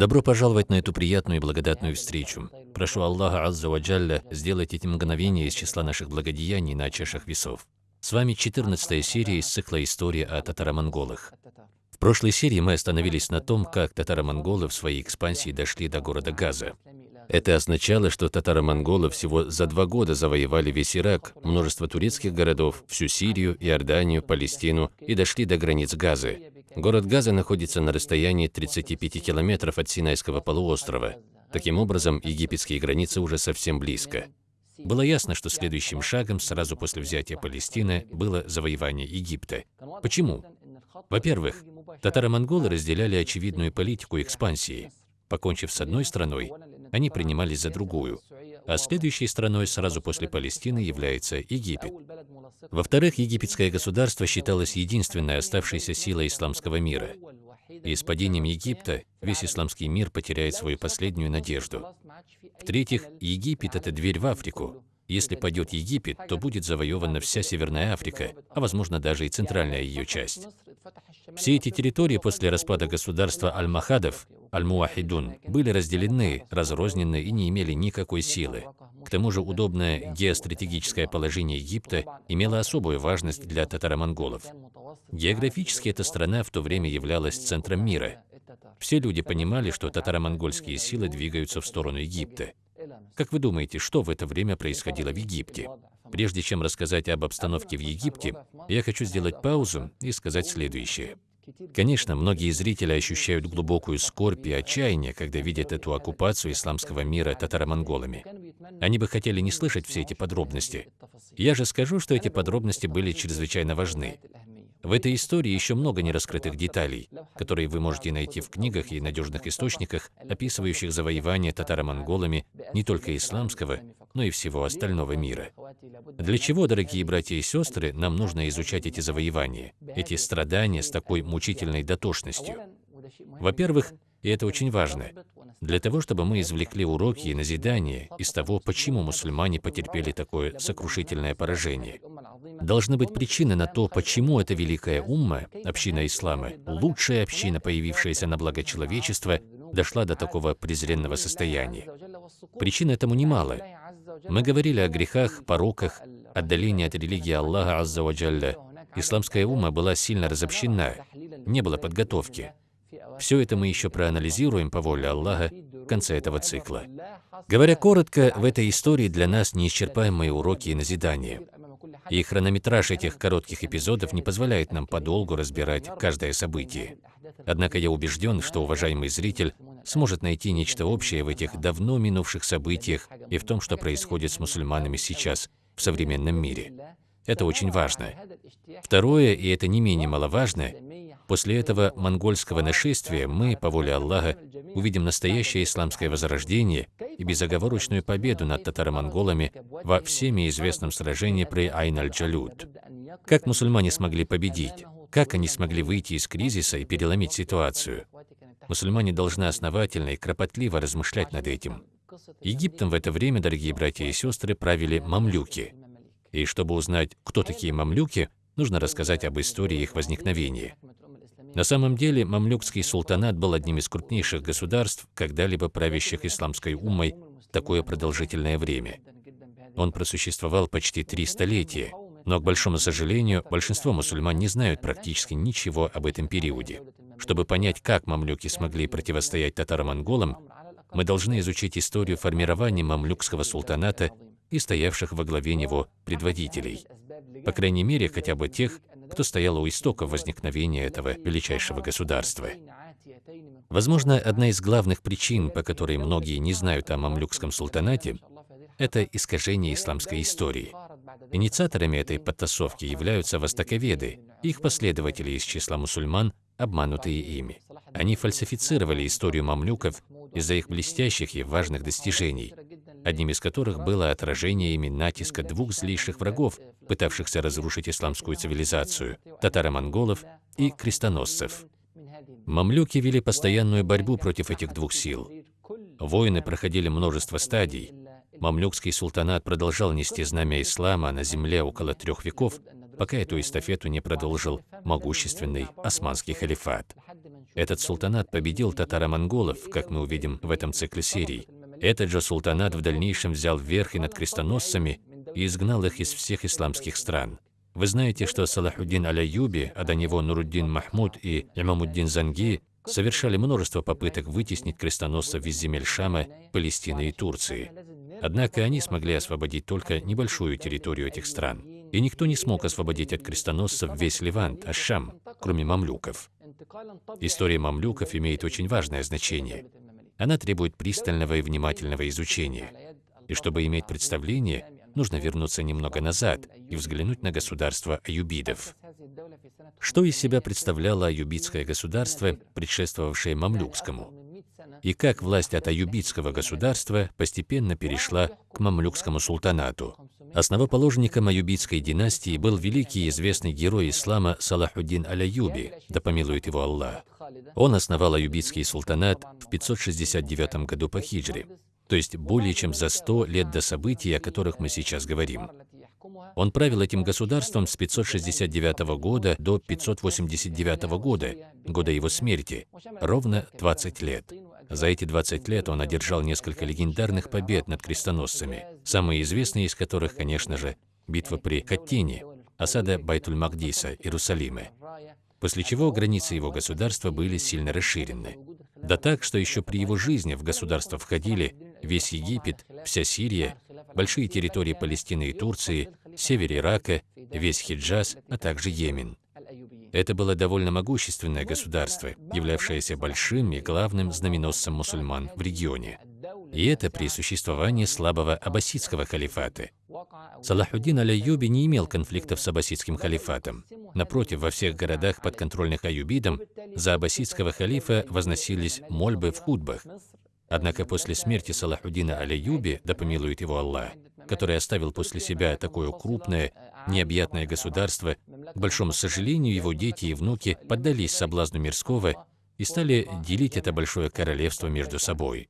Добро пожаловать на эту приятную и благодатную встречу. Прошу Аллаха Азза Ваджалля сделать эти мгновения из числа наших благодеяний на чашах весов. С вами 14 серия из цикла «История о татаро-монголах». В прошлой серии мы остановились на том, как татаро-монголы в своей экспансии дошли до города Газа. Это означало, что татаро-монголы всего за два года завоевали весь Ирак, множество турецких городов, всю Сирию, Иорданию, Палестину и дошли до границ Газы. Город Газа находится на расстоянии 35 километров от Синайского полуострова. Таким образом, египетские границы уже совсем близко. Было ясно, что следующим шагом сразу после взятия Палестины было завоевание Египта. Почему? Во-первых, татаро-монголы разделяли очевидную политику экспансии. Покончив с одной страной, они принимались за другую, а следующей страной сразу после Палестины является Египет. Во-вторых, египетское государство считалось единственной оставшейся силой исламского мира. И с падением Египта весь исламский мир потеряет свою последнюю надежду. В-третьих, Египет – это дверь в Африку. Если падет Египет, то будет завоевана вся Северная Африка, а возможно даже и центральная ее часть. Все эти территории после распада государства Аль-Махадов Аль-Муахидун, были разделены, разрознены и не имели никакой силы. К тому же удобное геостратегическое положение Египта имело особую важность для татаро-монголов. Географически эта страна в то время являлась центром мира. Все люди понимали, что татаро-монгольские силы двигаются в сторону Египта. Как вы думаете, что в это время происходило в Египте? Прежде чем рассказать об обстановке в Египте, я хочу сделать паузу и сказать следующее. Конечно, многие зрители ощущают глубокую скорбь и отчаяние, когда видят эту оккупацию исламского мира татаро-монголами. Они бы хотели не слышать все эти подробности. Я же скажу, что эти подробности были чрезвычайно важны. В этой истории еще много нераскрытых деталей, которые вы можете найти в книгах и надежных источниках, описывающих завоевание татаро-монголами не только исламского, но и всего остального мира. Для чего, дорогие братья и сестры, нам нужно изучать эти завоевания, эти страдания с такой мучительной дотошностью? Во-первых, и это очень важно, для того, чтобы мы извлекли уроки и назидания из того, почему мусульмане потерпели такое сокрушительное поражение. Должны быть причины на то, почему эта великая умма, община ислама, лучшая община, появившаяся на благо человечества, дошла до такого презренного состояния. Причин этому немало. Мы говорили о грехах, пороках, отдалении от религии Аллаха Аззаваджалля. Исламская ума была сильно разобщена, не было подготовки. Все это мы еще проанализируем по воле Аллаха в конце этого цикла. Говоря коротко, в этой истории для нас неисчерпаемые уроки и назидания. И хронометраж этих коротких эпизодов не позволяет нам подолгу разбирать каждое событие. Однако я убежден, что уважаемый зритель сможет найти нечто общее в этих давно минувших событиях и в том, что происходит с мусульманами сейчас в современном мире. Это очень важно. Второе, и это не менее маловажно, после этого монгольского нашествия мы, по воле Аллаха, увидим настоящее исламское возрождение и безоговорочную победу над татаро-монголами во всеми известном сражении при Айн-аль-Джалют. Как мусульмане смогли победить? Как они смогли выйти из кризиса и переломить ситуацию? Мусульмане должны основательно и кропотливо размышлять над этим. Египтом в это время, дорогие братья и сестры, правили мамлюки. И чтобы узнать, кто такие мамлюки, нужно рассказать об истории их возникновения. На самом деле, мамлюкский султанат был одним из крупнейших государств, когда-либо правящих исламской уммой такое продолжительное время. Он просуществовал почти три столетия, но, к большому сожалению, большинство мусульман не знают практически ничего об этом периоде. Чтобы понять, как мамлюки смогли противостоять татаро-монголам, мы должны изучить историю формирования мамлюкского султаната и стоявших во главе него предводителей. По крайней мере, хотя бы тех, кто стоял у истоков возникновения этого величайшего государства. Возможно, одна из главных причин, по которой многие не знают о мамлюкском султанате, это искажение исламской истории. Инициаторами этой подтасовки являются востоковеды, их последователи из числа мусульман, обманутые ими. Они фальсифицировали историю мамлюков из-за их блестящих и важных достижений, одним из которых было отражение ими натиска двух злейших врагов, пытавшихся разрушить исламскую цивилизацию – татаро-монголов и крестоносцев. Мамлюки вели постоянную борьбу против этих двух сил. Войны проходили множество стадий. Мамлюкский султанат продолжал нести знамя ислама на земле около трех веков, пока эту эстафету не продолжил могущественный османский халифат. Этот султанат победил татаро-монголов, как мы увидим в этом цикле серий. Этот же султанат в дальнейшем взял верх и над крестоносцами и изгнал их из всех исламских стран. Вы знаете, что Салахуддин Аляюби, а до него Нуруддин Махмуд и Имамуддин Занги совершали множество попыток вытеснить крестоносцев из земель Шама, Палестины и Турции. Однако они смогли освободить только небольшую территорию этих стран. И никто не смог освободить от крестоносцев весь Ливант, Ашам, кроме мамлюков. История мамлюков имеет очень важное значение. Она требует пристального и внимательного изучения. И чтобы иметь представление, нужно вернуться немного назад и взглянуть на государство аюбидов. Что из себя представляло аюбидское государство, предшествовавшее мамлюкскому? И как власть от аюбидского государства постепенно перешла к мамлюкскому султанату? Основоположником аюбидской династии был великий и известный герой ислама Салахуддин Аляюби, да помилует его Аллах. Он основал аюбидский султанат в 569 году по хиджре, то есть более чем за 100 лет до событий, о которых мы сейчас говорим. Он правил этим государством с 569 года до 589 года, года его смерти, ровно 20 лет. За эти 20 лет он одержал несколько легендарных побед над крестоносцами, самые известные из которых, конечно же, битва при Хаттине, осада Байтуль-Магдиса, Иерусалима, после чего границы его государства были сильно расширены. Да так, что еще при его жизни в государство входили весь Египет, вся Сирия, большие территории Палестины и Турции, север Ирака, весь Хиджаз, а также Йемен. Это было довольно могущественное государство, являвшееся большим и главным знаменосцем мусульман в регионе. И это при существовании слабого аббасидского халифата. Салахуддин аль-Аюби не имел конфликтов с аббасидским халифатом. Напротив, во всех городах, подконтрольных аюбидам, за аббасидского халифа возносились мольбы в худбах. Однако после смерти Салахуддина аль-Аюби, да помилует его Аллах, который оставил после себя такое крупное, необъятное государство, к большому сожалению, его дети и внуки поддались соблазну мирского и стали делить это большое королевство между собой.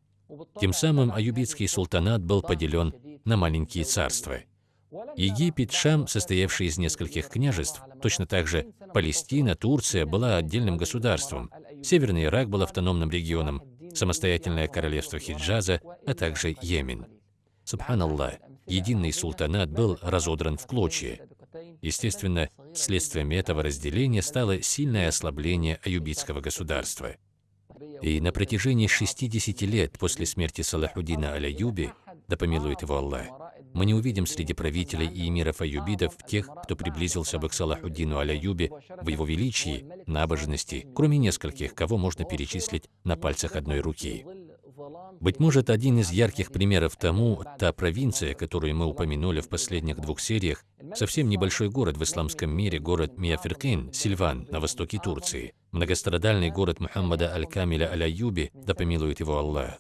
Тем самым аюбитский султанат был поделен на маленькие царства. Египет, Шам, состоявший из нескольких княжеств, точно так же Палестина, Турция была отдельным государством, Северный Ирак был автономным регионом, самостоятельное королевство Хиджаза, а также Йемен. Субханаллах, единый султанат был разодран в клочья. Естественно, следствием этого разделения стало сильное ослабление аюбитского государства. И на протяжении 60 лет после смерти Салахуддина Аляюби, да помилует его Аллах, мы не увидим среди правителей и эмиров аюбидов тех, кто приблизился бы к Салахуддину Аляюбе в его величии, набожности, кроме нескольких, кого можно перечислить на пальцах одной руки. Быть может, один из ярких примеров тому – та провинция, которую мы упомянули в последних двух сериях, совсем небольшой город в исламском мире, город Миаферкин, Сильван, на востоке Турции, многострадальный город Мухаммада Аль-Камиля Аль-Аюби, да помилует его Аллах.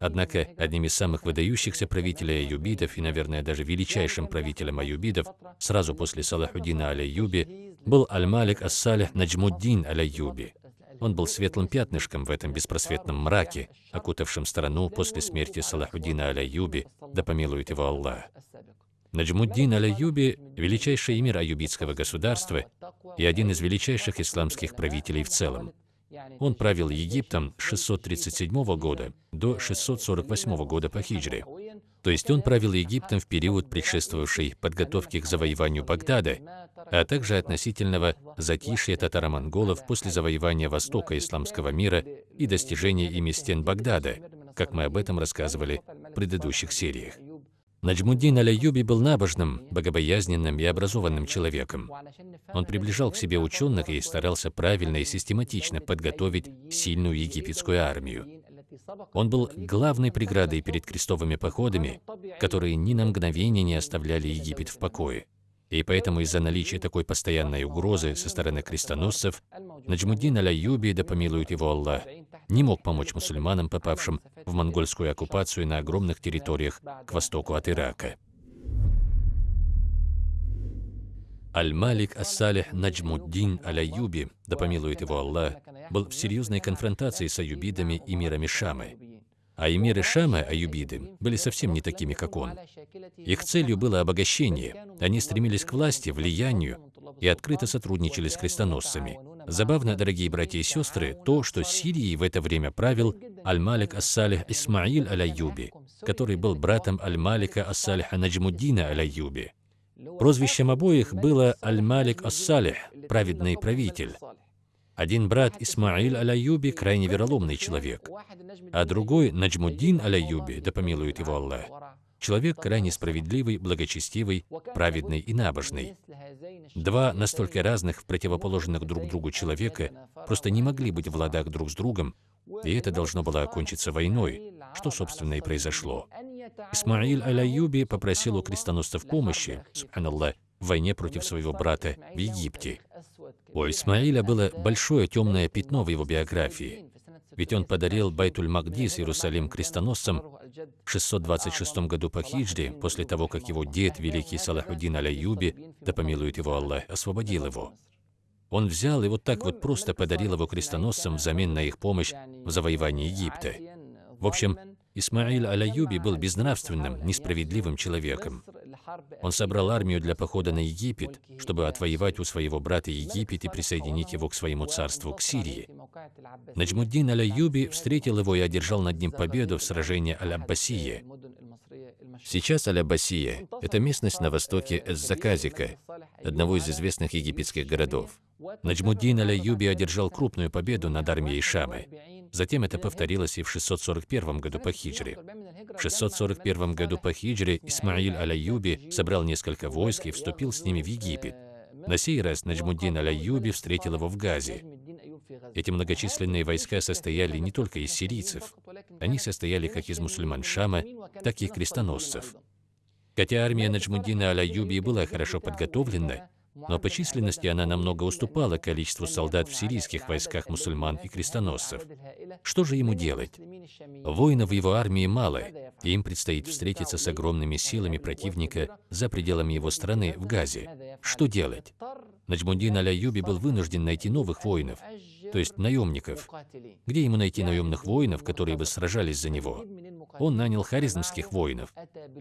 Однако, одним из самых выдающихся правителей аюбидов и, наверное, даже величайшим правителем аюбидов, сразу после Салахуддина Аль-Аюби, был Аль-Малик Ас-Салих Наджмуддин Аль-Аюби. Он был светлым пятнышком в этом беспросветном мраке, окутавшем страну после смерти Салахуддина Аляюби, да помилует его Аллах. Наджмуддин Аляюби – величайший эмир аюбитского государства и один из величайших исламских правителей в целом. Он правил Египтом с 637 года до 648 года по хиджре. То есть он правил Египтом в период, предшествовавший подготовке к завоеванию Багдада, а также относительного затишья татаро-монголов после завоевания Востока исламского мира и достижения ими стен Багдада, как мы об этом рассказывали в предыдущих сериях. Наджмуддин Аляюби был набожным, богобоязненным и образованным человеком. Он приближал к себе ученых и старался правильно и систематично подготовить сильную египетскую армию. Он был главной преградой перед крестовыми походами, которые ни на мгновение не оставляли Египет в покое. И поэтому из-за наличия такой постоянной угрозы со стороны крестоносцев, Наджмуддин Аляюби, да помилует его Аллах, не мог помочь мусульманам, попавшим в монгольскую оккупацию на огромных территориях к востоку от Ирака. Аль-Малик Ас-Салих Наджмуддин Аляюби, да помилует его Аллах, был в серьезной конфронтации с аюбидами и мирами Шамы. А эмиры Шама, аюбиды, были совсем не такими, как он. Их целью было обогащение. Они стремились к власти, влиянию и открыто сотрудничали с крестоносцами. Забавно, дорогие братья и сестры, то, что Сирией в это время правил Аль-Малик Ас-Салих Исмаиль Аль-Аюби, который был братом Аль-Малика Ас-Салиха Наджмуддина Аль-Аюби. Прозвищем обоих было Аль-Малик Ас-Салих, праведный правитель. Один брат Исмаиль Аль-Аюби крайне вероломный человек, а другой Наджмуддин Аль-Аюби, да помилует его Аллах, человек крайне справедливый, благочестивый, праведный и набожный. Два настолько разных, противоположных друг другу человека просто не могли быть в ладах друг с другом, и это должно было окончиться войной, что, собственно, и произошло. Исмаиль Аль-Аюби попросил у крестоносцев помощи, субханаллах, в войне против своего брата в Египте. У Исмаиля было большое темное пятно в его биографии, ведь он подарил Байтуль-Магдис Иерусалим крестоносцам в 626 году по хиджре, после того, как его дед, великий Салахуддин Аляюби, да помилует его Аллах, освободил его. Он взял и вот так вот просто подарил его крестоносцам взамен на их помощь в завоевании Египта. В общем, Исмаиль Аляюби был безнравственным, несправедливым человеком. Он собрал армию для похода на Египет, чтобы отвоевать у своего брата Египет и присоединить его к своему царству, к Сирии. Наджмуддин Аль-Аюби встретил его и одержал над ним победу в сражении Аль-Аббасие. Сейчас Аль-Аббасия – это местность на востоке Эс-Заказика, одного из известных египетских городов. Наджмуддин Аль-Аюби одержал крупную победу над армией Шамы. Затем это повторилось и в 641 году по хиджре. В 641 году по хиджре Исмаиль Аль-Аюби собрал несколько войск и вступил с ними в Египет. На сей раз Наджмуддин Аль-Аюби встретил его в Газе. Эти многочисленные войска состояли не только из сирийцев. Они состояли как из мусульман Шама, так и крестоносцев. Хотя армия Наджмуддина Аль-Аюби была хорошо подготовлена, но по численности она намного уступала количеству солдат в сирийских войсках мусульман и крестоносцев. Что же ему делать? Воинов в его армии мало, и им предстоит встретиться с огромными силами противника за пределами его страны, в Газе. Что делать? Наджмуддин Аляюби был вынужден найти новых воинов, то есть наемников. Где ему найти наемных воинов, которые бы сражались за него? Он нанял харизмских воинов.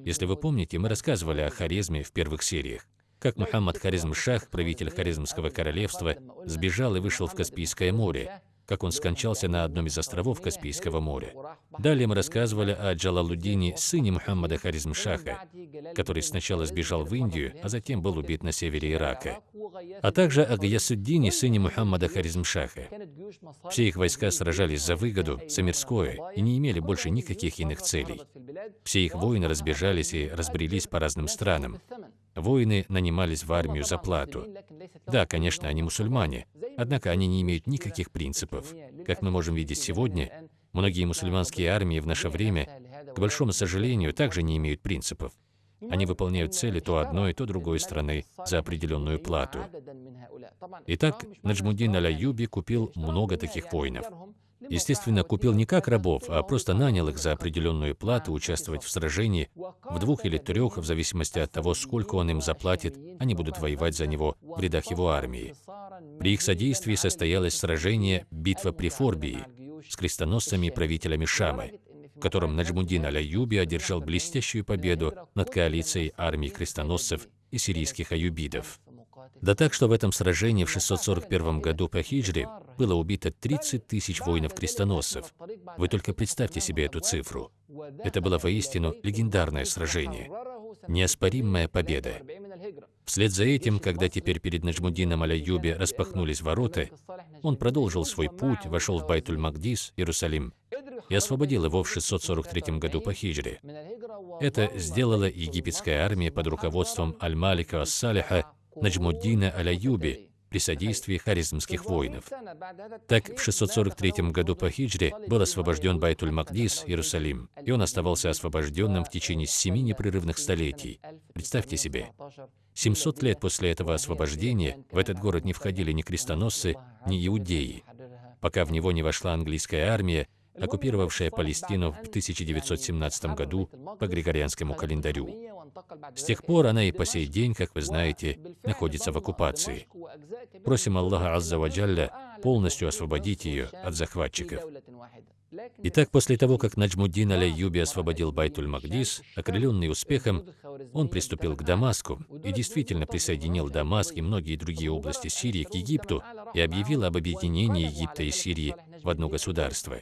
Если вы помните, мы рассказывали о харизме в первых сериях как Мухаммад Харизм-Шах, правитель Харизмского королевства, сбежал и вышел в Каспийское море, как он скончался на одном из островов Каспийского моря. Далее мы рассказывали о Джалалуддине, сыне Мухаммада Харизм-Шаха, который сначала сбежал в Индию, а затем был убит на севере Ирака. А также о Гаясуддине, сыне Мухаммада Харизм-Шаха. Все их войска сражались за выгоду, за мирское, и не имели больше никаких иных целей. Все их воины разбежались и разбрелись по разным странам. Воины нанимались в армию за плату. Да, конечно, они мусульмане, однако они не имеют никаких принципов. Как мы можем видеть сегодня, многие мусульманские армии в наше время, к большому сожалению, также не имеют принципов. Они выполняют цели то одной, то другой страны за определенную плату. Итак, Наджмуддин Аляюби купил много таких воинов. Естественно, купил не как рабов, а просто нанял их за определенную плату участвовать в сражении, в двух или трех, в зависимости от того, сколько он им заплатит, они будут воевать за него в рядах его армии. При их содействии состоялось сражение «Битва при Форбии» с крестоносцами и правителями Шамы, в котором Наджмуддин Аль-Аюби одержал блестящую победу над коалицией армий крестоносцев и сирийских аюбидов. Да так, что в этом сражении в 641 году по хиджре было убито 30 тысяч воинов-крестоносцев. Вы только представьте себе эту цифру. Это было воистину легендарное сражение. Неоспоримая победа. Вслед за этим, когда теперь перед Наджмудином Аляюбе распахнулись ворота, он продолжил свой путь, вошел в Байтуль-Магдис, Иерусалим, и освободил его в 643 году по хиджре. Это сделала египетская армия под руководством Аль-Малика Ас-Салиха Наджмуддина Аляюби при содействии харизмских воинов. Так, в 643 году по хиджре был освобожден Байтуль-Магдис, Иерусалим, и он оставался освобожденным в течение семи непрерывных столетий. Представьте себе, 700 лет после этого освобождения в этот город не входили ни крестоносцы, ни иудеи, пока в него не вошла английская армия, оккупировавшая Палестину в 1917 году по григорианскому календарю. С тех пор она и по сей день, как вы знаете, находится в оккупации. Просим Аллаха Азза Ваджалля полностью освободить ее от захватчиков. Итак, после того, как Наджмуддин Аляйюби освободил Байтуль-Магдис, окрыленный успехом, он приступил к Дамаску и действительно присоединил Дамаск и многие другие области Сирии к Египту и объявил об объединении Египта и Сирии в одно государство.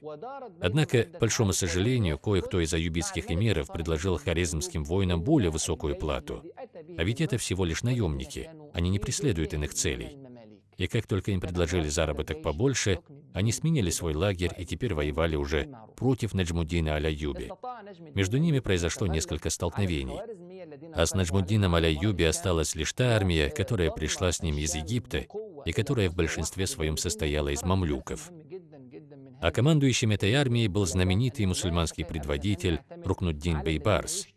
Однако, к большому сожалению, кое-кто из аюбитских эмиров предложил харизмским воинам более высокую плату. А ведь это всего лишь наемники, они не преследуют иных целей. И как только им предложили заработок побольше, они сменили свой лагерь и теперь воевали уже против Наджмуддина Аля-Юби. Между ними произошло несколько столкновений. А с Наджмуддином Аля-Юби осталась лишь та армия, которая пришла с ним из Египта и которая в большинстве своем состояла из мамлюков. А командующим этой армией был знаменитый мусульманский предводитель Рукнуддин Бейбарс.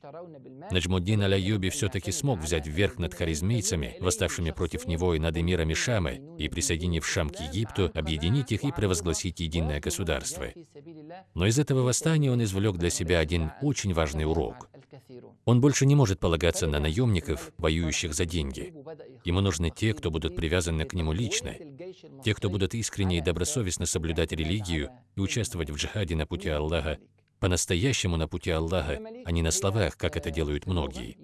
Наджмуддин Аляюби все-таки смог взять вверх над харизмийцами, восставшими против него и над эмирами Шамы, и, присоединив Шам к Египту, объединить их и провозгласить единое государство. Но из этого восстания он извлек для себя один очень важный урок. Он больше не может полагаться на наемников, воюющих за деньги. Ему нужны те, кто будут привязаны к нему лично, те, кто будут искренне и добросовестно соблюдать религию и участвовать в джихаде на пути Аллаха, по-настоящему на пути Аллаха, а не на словах, как это делают многие.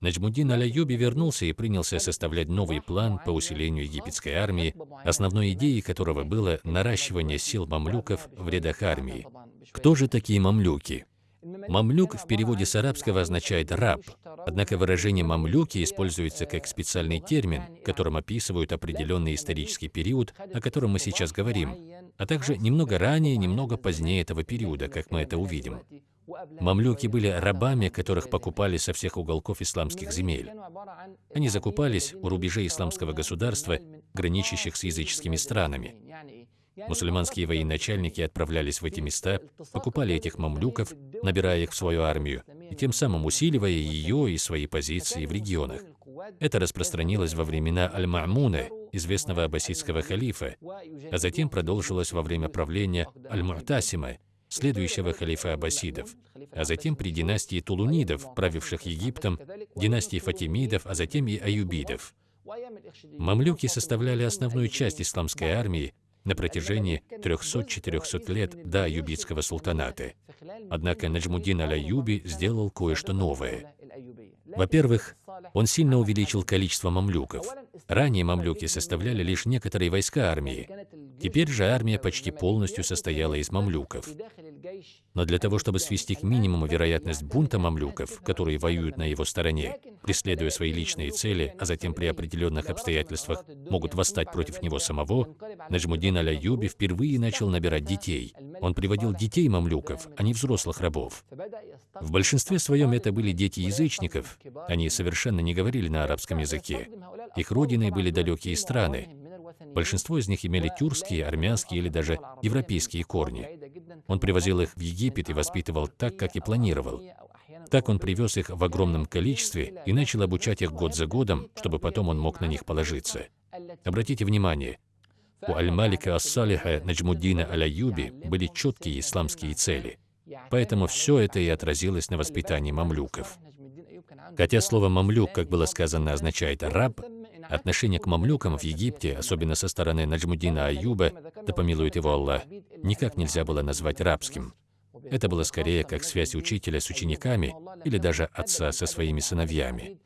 Наджмуддин Аляюби вернулся и принялся составлять новый план по усилению египетской армии, основной идеей которого было наращивание сил мамлюков в рядах армии. Кто же такие мамлюки? Мамлюк в переводе с арабского означает «раб», однако выражение «мамлюки» используется как специальный термин, которым описывают определенный исторический период, о котором мы сейчас говорим, а также немного ранее, немного позднее этого периода, как мы это увидим. Мамлюки были рабами, которых покупали со всех уголков исламских земель. Они закупались у рубежей исламского государства, граничащих с языческими странами. Мусульманские военачальники отправлялись в эти места, покупали этих мамлюков, набирая их в свою армию, и тем самым усиливая ее и свои позиции в регионах. Это распространилось во времена Аль-Ма'муна, известного аббасидского халифа, а затем продолжилось во время правления Аль-Му'тасима, следующего халифа аббасидов, а затем при династии Тулунидов, правивших Египтом, династии Фатимидов, а затем и Аюбидов. Мамлюки составляли основную часть исламской армии на протяжении 300-400 лет до Аюбитского султаната. Однако Наджмудин аль-Аюби сделал кое-что новое. Во-первых, он сильно увеличил количество мамлюков. Ранее мамлюки составляли лишь некоторые войска армии. Теперь же армия почти полностью состояла из мамлюков. Но для того, чтобы свести к минимуму вероятность бунта мамлюков, которые воюют на его стороне, преследуя свои личные цели, а затем при определенных обстоятельствах могут восстать против него самого, Наджмудин Аля-Юби впервые начал набирать детей. Он приводил детей мамлюков, а не взрослых рабов. В большинстве своем это были дети язычников. Они совершенно не говорили на арабском языке. Их родиной были далекие страны. Большинство из них имели тюркские, армянские или даже европейские корни. Он привозил их в Египет и воспитывал так, как и планировал. Так он привез их в огромном количестве и начал обучать их год за годом, чтобы потом он мог на них положиться. Обратите внимание, у Аль-Малика Ас-Салиха Наджмуддина Аляюби были четкие исламские цели. Поэтому все это и отразилось на воспитании мамлюков. Хотя слово «мамлюк», как было сказано, означает «раб», отношение к мамлюкам в Египте, особенно со стороны Наджмудина Аюба, да помилует его Аллах, никак нельзя было назвать рабским. Это было скорее как связь учителя с учениками или даже отца со своими сыновьями.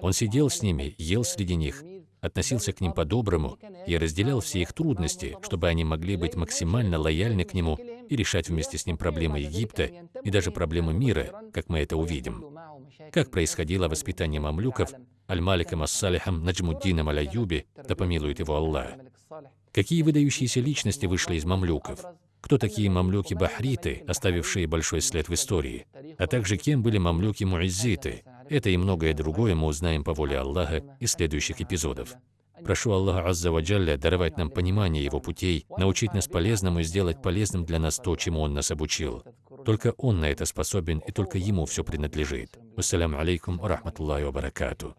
Он сидел с ними, ел среди них, относился к ним по-доброму и разделял все их трудности, чтобы они могли быть максимально лояльны к нему и решать вместе с ним проблемы Египта и даже проблемы мира, как мы это увидим. Как происходило воспитание мамлюков Аль-Маликом Ас-Салихом Наджмуддином Аль-Аюби, да помилует его Аллах. Какие выдающиеся личности вышли из мамлюков? Кто такие мамлюки-бахриты, оставившие большой след в истории? А также кем были мамлюки-муиззиты? Это и многое другое мы узнаем по воле Аллаха из следующих эпизодов. Прошу Аллаха Азза Ваджалля даровать нам понимание Его путей, научить нас полезному и сделать полезным для нас то, чему Он нас обучил. Только Он на это способен, и только Ему все принадлежит. Ассаляму алейкум рахматуллахи ва баракату.